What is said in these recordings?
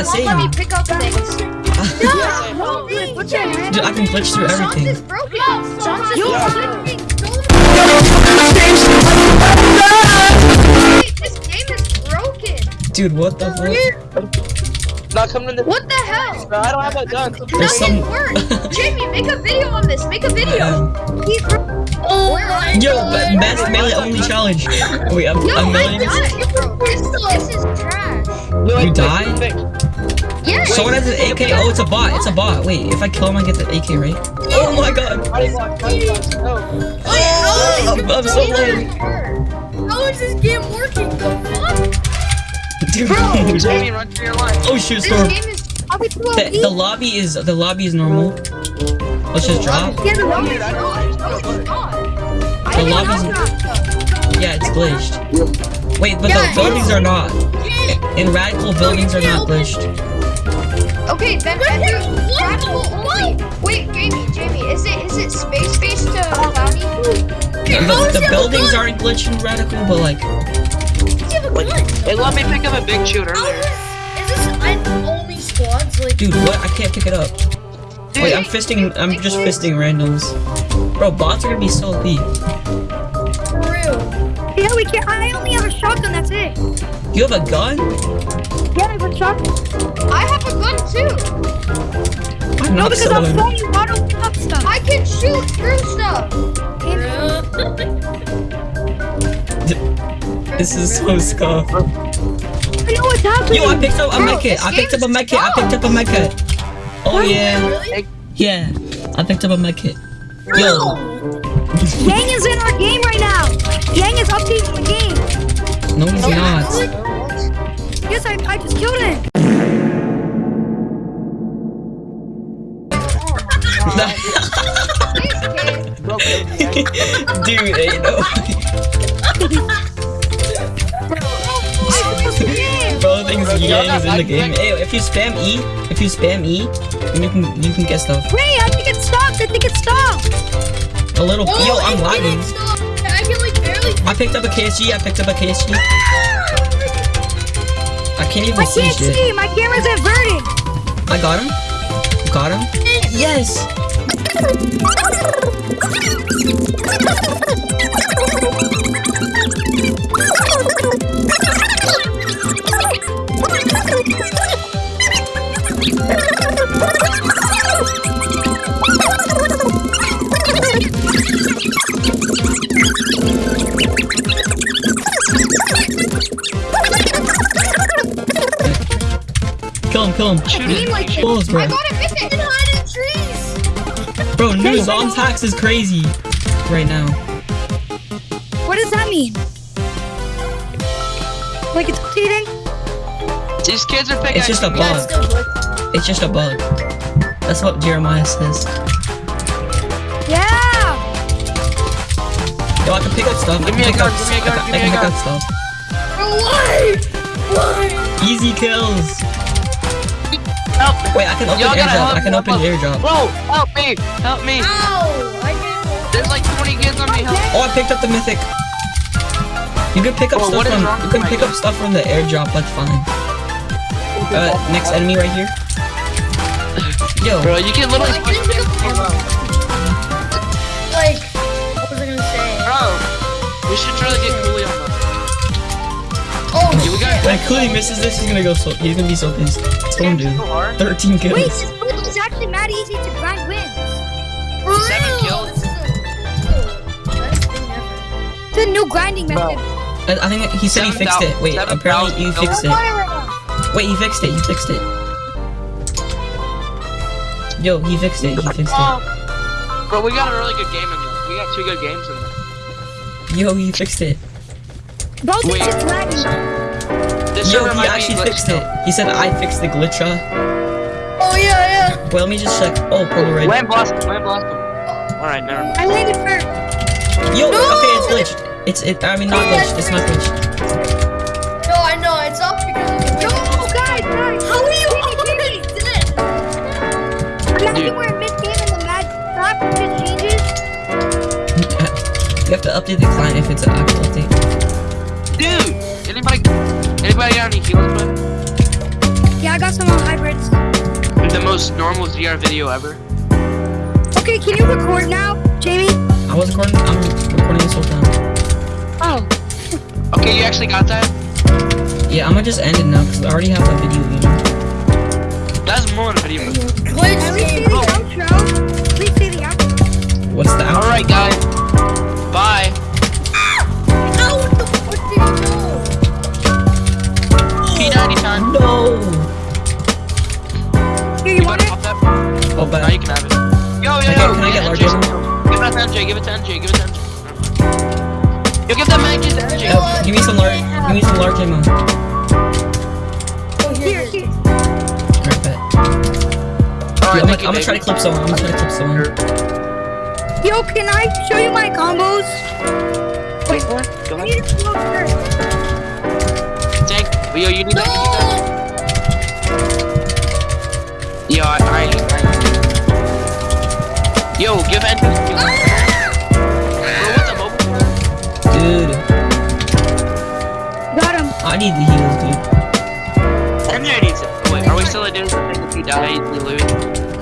Yeah, same. Let me pick up things. Yeah, No, please. what the heck? Dude, I can glitch through Sean's everything. is broken. Sean's is broken. This game is broken. Dude, what the fuck? Not coming in the. What the hell? Bro, I don't have a gun. There's Nothing some- works. Jamie, make a video on this. Make a video. Um, Oh my yo, but best melee only challenge. Wait, I'm, No, I'm I died. This, this is trash. No, You it's died? Fixed. Yes. Someone has an AK. Oh, it's a bot. It's a bot. Wait, if I kill him, I get the AK, right? Oh my god. Body block, body block. No. Oh, I'm, I'm so low. How is this game working? The fuck? Dude. Jamie, run for your life. Oh shoot, This storm. game is. The, the lobby is the lobby is normal. Let's just drop. Yeah, the lobby is I don't not. think No, it's it's not. The lobby's yeah, it's glitched. Wait, but the buildings are not. In radical buildings are not glitched. Okay, then enter radical only. Wait, Jamie, Jamie, is it is it space based uh, to cloudy? The, the buildings aren't glitched in radical, but like They let me pick up a big shoot earlier. Is this an only squads? Like, dude, what? I can't pick it up. Wait, I'm fisting. I'm just fisting randoms. Bro, bots are gonna be so OP. for real? Yeah, we can't. I only have a shotgun. That's it. You have a gun? Yeah, I have a. I have a gun too. I'm No, not because I'm selling. showing you how to pick up stuff. I can shoot through stuff. This is so scuffed. I know what's happening. Yo, I picked up a Bro, med kit. this I picked up a med. I picked up a med kit. Oh yeah, Really? yeah. I picked up a med kit. Yo, Yang is in our game right now. Yang is updating the game. no, he's not. Yes, I, I just killed it! Dude, ain't no. I just game. Bro thinks Yang is in the game. Hey, if you spam E, if you spam E, then you can you can get stuff. Wait, I think it stopped. I think it stopped. A little. Oh, yo, I'm it lagging. I can like barely. I picked up a KSG. I picked up a KSG. Ah! I can't even I see can't shit. see. My camera's inverted. I got him. Got him. Yes. Kill him. Kill him. Like. Balls, bro. I got a mythic. and hide in trees. Bro, new Zom's hacks is crazy right now. What does that mean? Like it's cheating? These kids are picking. It's just a bug. still. It's just a bug. That's what Jeremiah says. Yeah. Yo, I can pick up stuff. I Give can me a pick gun, give me a I gun, can- give I me can a pick gun. up stuff. Why? Why? Easy kills. Help! Wait, I can open Y'all airdrop. I can open help us. airdrop. Bro, help me! Help me! Ow! I can't. There's like 20 kids on me. Help! Oh, I picked up the mythic. You can pick up Oh, stuff from. You with can pick up stuff from the airdrop. That's fine. Uh, next enemy right here. Yo, Bro, you can literally Like, push me. Like, what was I gonna say? Bro, we should try to get Cooley on that. Oh, Yeah, we got when Cooley misses this, he's gonna go so. He's gonna be so pissed. Storm dude. so hard. 13 kills. Wait, this build is actually mad easy to grind wins. For Seven real? kills. This is a- Best thing ever. It's a new grinding method. I, I think he said he fixed it. Wait, seven apparently you fixed it. Wait, he fixed it. He fixed it. Yo, he fixed it. He fixed it. Bro, we got a really good game in there. We got two good games in there. Yo, he fixed it. Bro, Wait. is lagging. This Yo, he might be actually glitched fixed it. though. He said I fixed the glitcher. Oh yeah, yeah. Well, let me just check. Oh, purple red. Land blast him, land blast him. Alright, never mind. I landed first. Yo, No! okay, it's glitched. It's it. I mean, not glitched. It's not glitched. No, I know it's up because of the. No, guys, guys. How are you already dead? Imagine we're in mid game and the mad crap just changes. You have to update the client if it's an actual update. Dude! Anybody, anybody got any heals, bud? Yeah, I got some on hybrids. The most normal ZR video ever. Okay, can you record now, Jamie? I was recording. I'm recording this whole time. Oh. Okay, you actually got that? Yeah, I'm gonna just end it now because I already have a video. You know. That's more than a video. At least say the outro. Please say the outro. What's the outro? Alright, guys. P90 time. No. Here, you You want it? pop that. Oh, Now bad. you can have it. Yo, yo, Can I yo. can I get large NJ. Give it to NJ, give it to NJ, give it to NJ. Yo, give that mag to NJ. Oh, give me some large. Give me some large ammo. Oh, here, here. Alright, bet. Alright, I'm, thank gonna, I'm gonna try to clip someone. I'm gonna try to clip someone. Yo, can I show you my combos? Wait, what? Go I ahead. Need to come over here. Tank. Yo, you need that. You need that. Yo, I, I, I Yo, give NJ. Bro, what's a? Dude, Got him. I need the heals, dude. NJ needs it. Wait, are we still at this? I if he dies, we lose.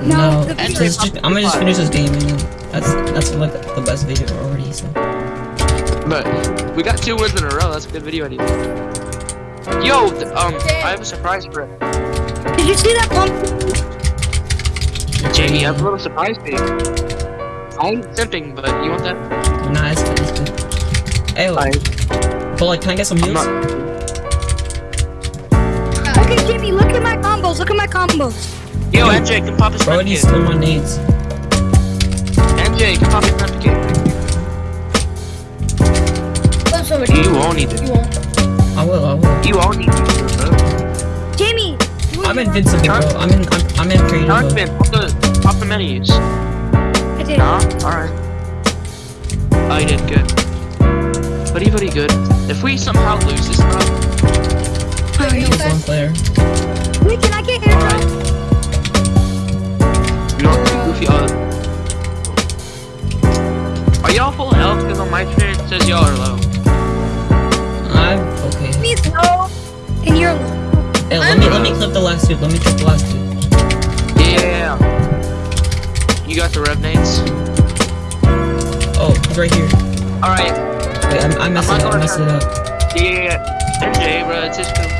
No, No, the just- I'm gonna just finish this game and that's that's like the best video already. So But we got two wins in a row. That's a good video idea. Yo, th- um, I have a surprise for it. Did you see that pump? Jamie, I have a little surprise for you. I ain't simping, but you want that? nah, it's good. It's good. Hey, but like, can I get some I'm heals? not. Okay, Jimmy, look at my combos. Look at my combos. Yo, NJ, can pop his Bro, I friend need still my nades. NJ, can pop his friend. You won't need it. I will. I will. You won't need it, bro. Jamie. I'm invincible, bro. I'm in. I'm, I'm in creative Dark mode. man, pop the, pop the menus. I did. Nah, alright. I did good. Pretty, pretty good. If we somehow lose this round, Oh, no. Just one player. Wait, can I get alright. airdrop? Not too goofy, uh. Are y'all full health? Because on my screen it says y'all are low. Hey, let me let me clip the last two. Let me clip the last two. Yeah. You got the rev nades? Oh, he's right here. Alright. Wait, I'm, I messed I'm it up. I gonna messed it up. Yeah. NJ, bro, it's his film.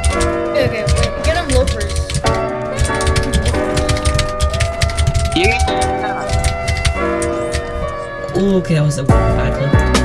Okay, wait, get him loafers. Yeah. Ooh, okay, that was a bad clip.